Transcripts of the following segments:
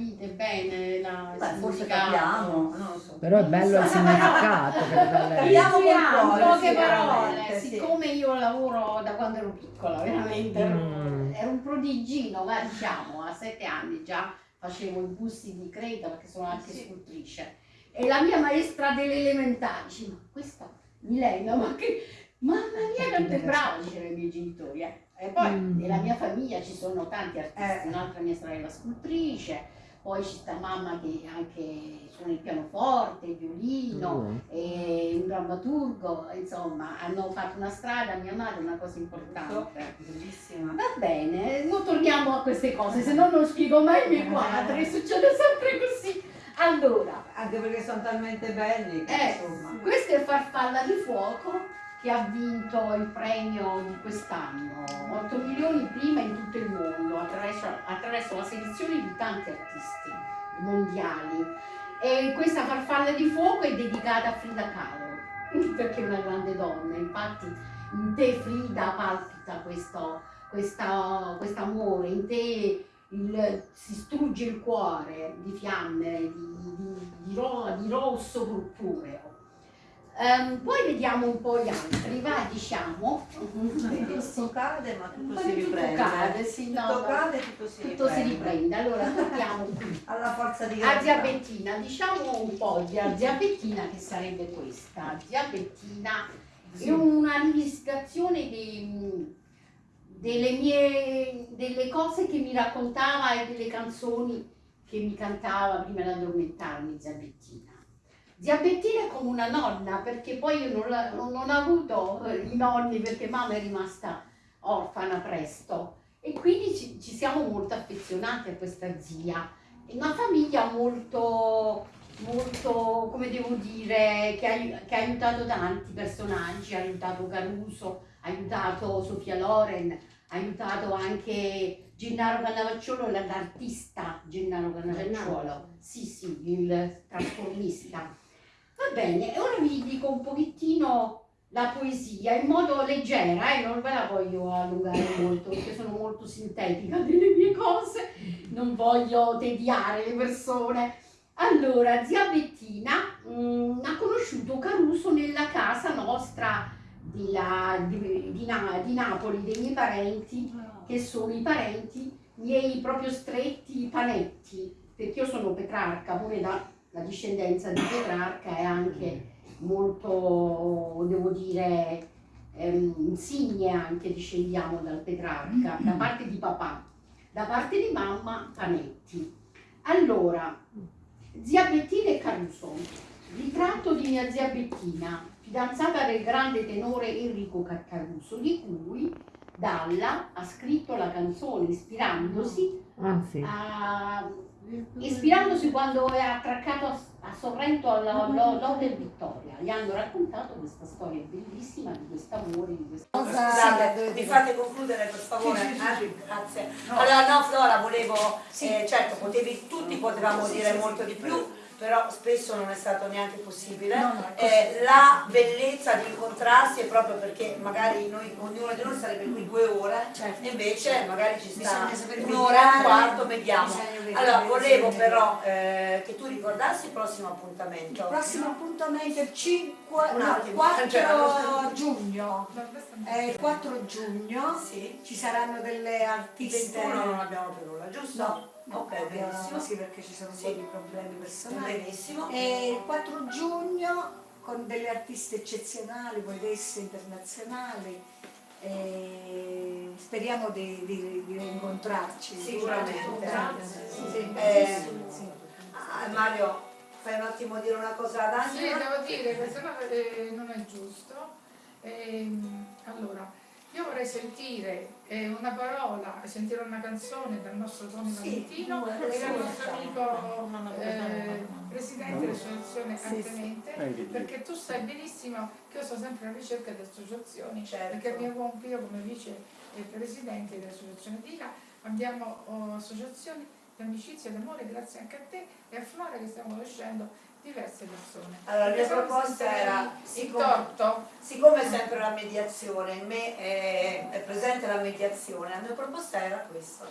capite bene la, Beh, forse capiamo, non lo so. Però è bello il significato che. Capiamo Sì, qualcosa, poche parole, sì. siccome io lavoro da quando ero piccola, veramente ero, Mm. ero un prodigino, ma diciamo a sette anni già facevo i busti di creta perché sono anche Sì. scultrice. E la mia maestra delle elementari dice, ma questa Milena, ma che... Mamma mia, quanto è brava, dicevano i miei genitori. eh. E poi Mm. nella mia famiglia ci sono tanti artisti, Eh. un'altra mia sorella scultrice, poi ci sta mamma che anche suona il pianoforte, il violino, Mm. e un drammaturgo, insomma, hanno fatto una strada, mia madre, una cosa importante. Bellissima. Va bene, non torniamo a queste cose, se no non spiego mai i miei quadri, succede sempre così. Allora, Anche perché sono talmente belli che eh, insomma. questo è Farfalla di Fuoco che ha vinto il premio di quest'anno, 8 milioni prima in tutto il mondo, attraverso, attraverso la selezione di tanti artisti mondiali. E questa Farfalla di Fuoco è dedicata a Frida Kahlo, perché è una grande donna, infatti in te Frida palpita questo questa- quest'amore, in te il- si strugge il cuore di fiamme, di, di- di ro- di rosso purpureo. Ehm, poi vediamo un po' gli altri, va diciamo. Tutto cade ma tutto si tutto riprende. cade, sì, no, tutto cade tutto si Tutto si riprende. riprende. Allora torniamo qui. Alla forza di A zia gravità. Bettina, diciamo un po' di zia Bettina che sarebbe questa. Zia Bettina è una rivisitazione dei- delle mie delle cose che mi raccontava e delle canzoni che mi cantava prima di addormentarmi zia Bettina. Zia Bettina è come una nonna perché poi io non, la- non- non ho avuto i nonni perché mamma è rimasta orfana presto e quindi ci, ci siamo molto affezionati a questa zia. È una famiglia molto, molto, come devo dire, che ha, che ha aiutato tanti personaggi, ha aiutato Caruso, ha aiutato Sofia Loren, ha aiutato anche Gennaro Cannavacciolo, l'artista Gennaro Cannavacciolo, sì sì, il trasformista. Bene, e ora vi dico un pochettino la poesia in modo leggera, eh, non ve la voglio allungare molto perché sono molto sintetica delle mie cose, non voglio tediare le persone. Allora, zia Bettina mm, ha conosciuto Caruso nella casa nostra di, la- di- di Na- di Napoli, dei miei parenti, che sono i parenti miei proprio stretti panetti, perché io sono Petrarca, pure da, la discendenza di Petrarca è anche molto, devo dire, ehm, insigne anche discendiamo dal Petrarca, da parte di papà, da parte di mamma Panetti. Allora, zia Bettina e Caruso, ritratto di mia zia Bettina, fidanzata del grande tenore Enrico Car- Caruso, di cui Dalla ha scritto la canzone ispirandosi Ah, sì. a- ispirandosi quando è attraccato a, a Sorrento alla lo- Lode Vittoria. Gli hanno raccontato questa storia bellissima di quest'amore, di questa Scusate, mi fate concludere per favore? Sì, sì, sì, Eh? sì. Grazie. No. Allora no Flora, volevo, eh, certo potevi, tutti potevamo dire molto di più, però spesso non è stato neanche possibile. No, no, Eh, la bellezza di incontrarsi è proprio perché magari noi, ognuno di noi sarebbe qui due ore, Certo. e invece magari ci sta un'ora e un quarto, vedere, Allora volevo però eh, che tu ricordassi il prossimo appuntamento. Il prossimo appuntamento è il 5, Un no, attimo, 4 cioè, giugno. È il 4 giugno Sì. ci saranno delle artiste. 21 non abbiamo più nulla, giusto? No, Ok, benissimo. Sì, perché ci sono un Sì. po' di problemi personali. Benissimo. E il 4 giugno con delle artiste eccezionali, poetesse internazionali. E speriamo di, di, di rincontrarci. Sicuramente. Sì, Eh, sì. Ah, Mario, fai un attimo dire una cosa ad Sì, Angela? devo dire che se no eh, non è giusto. Ehm, allora, io vorrei sentire eh, una parola, sentire una canzone dal nostro Tony Sì, Valentino e dal sì. nostro amico eh, presidente dell'associazione Sì, sì. Artemente, perché tu sai benissimo che io sono sempre alla ricerca di associazioni, Certo. perché mi occupo io come vice eh, presidente dell'associazione DICA, abbiamo oh, associazioni di amicizia e d'amore grazie anche a te e a Flora che stiamo conoscendo diverse persone. Allora, la mia proposta era, siccome, siccome, è sempre la mediazione, in me è, è, presente la mediazione, la mia proposta era questa,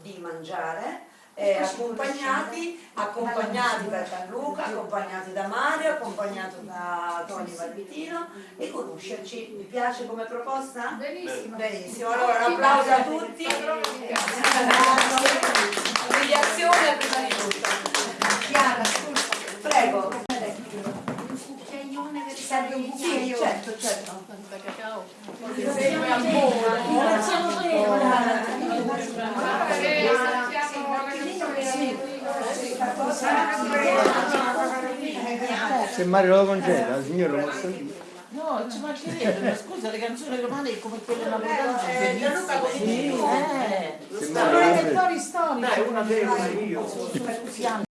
di mangiare, eh, accompagnati, accompagnati da Gianluca, accompagnati da Mario, accompagnato da Tony Valvitino e conoscerci. Mi piace come proposta? Benissimo. Benissimo. Allora un applauso a tutti. Mediazione serve un cucchiaio? Sì, certo, certo. Se Mario lo congela, il signore lo posso dire. No, ci mancherebbe, scusa, le canzoni romane come quelle napoletane sono bellissime. Eh, eh, eh, eh, eh, eh, eh, eh, eh, eh,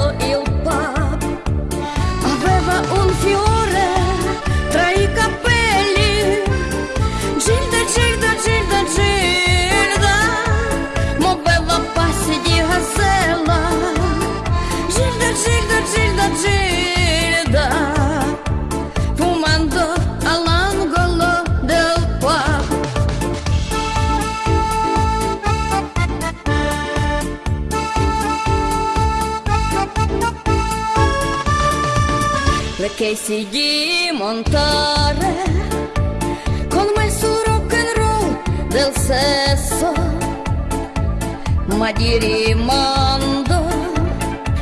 Oh, che si montare con me rock and roll del sesso ma di rimando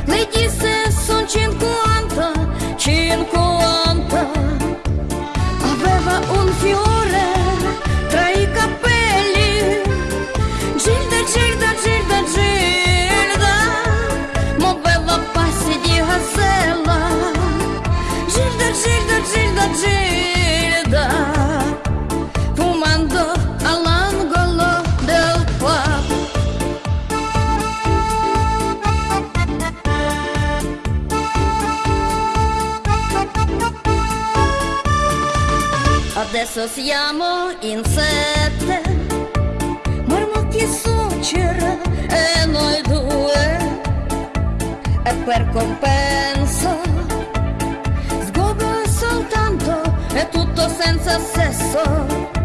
lei disse son 50 50 aveva un fiore Gilda fumando all'angolo del pub. Adesso siamo in sette, su suocera e noi due, e per compenso tutto senza sesso.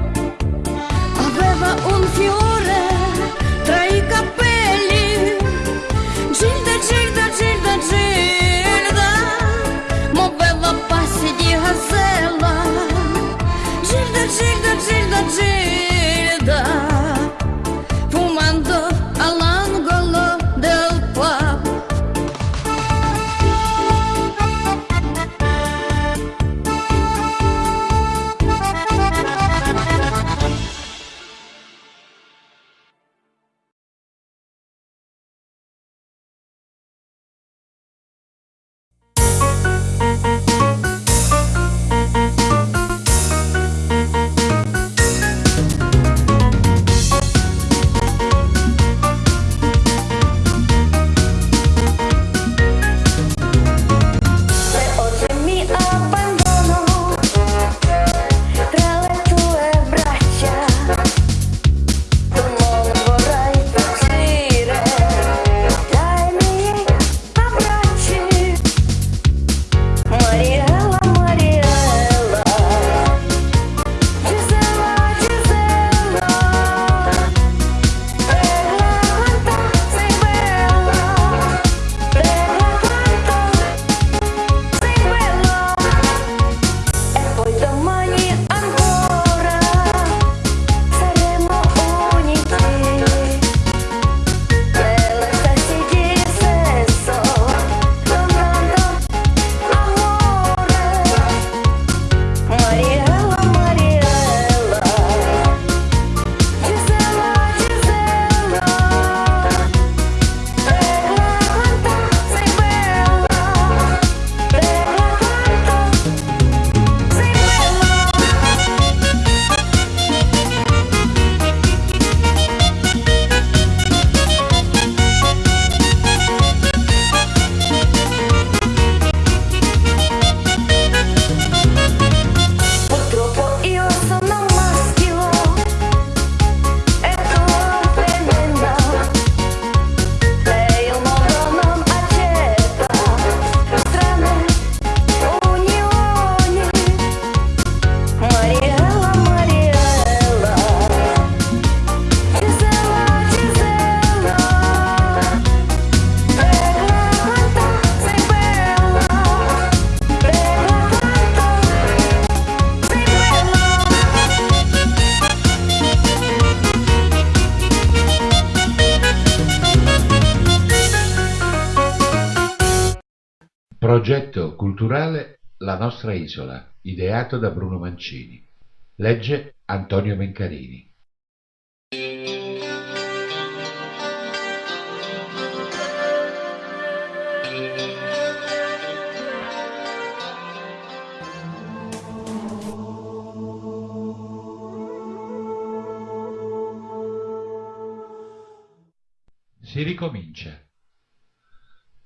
Progetto culturale La nostra isola, ideato da Bruno Mancini. Legge Antonio Mencarini. Si ricomincia.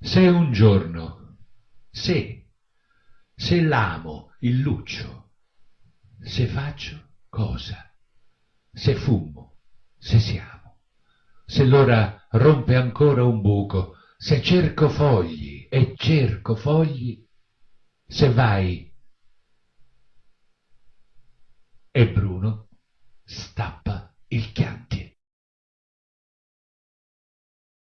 Se un giorno se, se l'amo il luccio, se faccio cosa, se fumo, se siamo, se l'ora rompe ancora un buco, se cerco fogli e cerco fogli, se vai. E Bruno stappa il chianto.